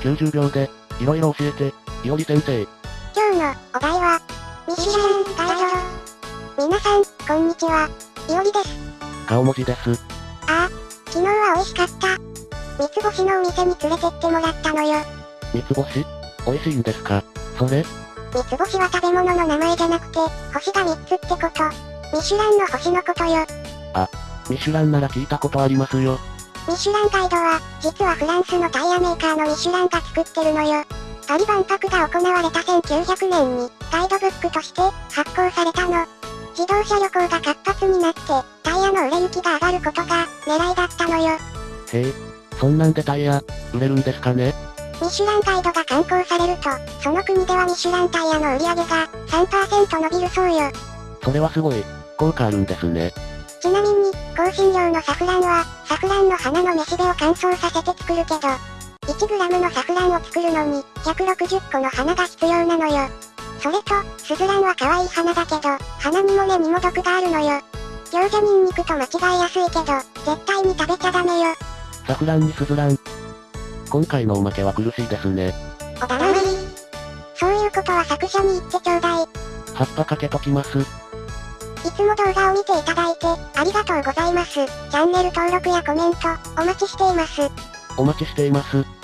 90秒で、いろいろ教えて、いおり先生。今日のお題は、ミシュランガイド。皆さん、こんにちは。いおりです。顔文字です。ああ、昨日は美味しかった。三つ星のお店に連れてってもらったのよ。三つ星？美味しいんですか？それ？三つ星は食べ物の名前じゃなくて、星が三つってこと。ミシュランの星のことよ。ミシュランなら聞いたことありますよ。ミシュランガイドは、実はフランスのタイヤメーカーのミシュランが作ってるのよ。パリ万博が行われた1900年に、ガイドブックとして発行されたの。自動車旅行が活発になって、タイヤの売れ行きが上がることが狙いだったのよ。へえ、そんなんでタイヤ、売れるんですかね？ミシュランガイドが刊行されると、その国ではミシュランタイヤの売り上げが3%伸びるそうよ。それはすごい、効果あるんですね。ちなみに、香辛料のサフランは、サフランの花のめしべを乾燥させて作るけど、1g のサフランを作るのに、160個の花が必要なのよ。それと、スズランは可愛い花だけど、花にも根にも毒があるのよ。餃子ニンニクと間違いやすいけど、絶対に食べちゃダメよ。サフランにスズラン。今回のおまけは苦しいですね。おだまり。そういうことは作者に言ってちょうだい。葉っぱかけときます。いつも動画を見ていただいて、ありがとうございます。チャンネル登録やコメント、お待ちしています。お待ちしています。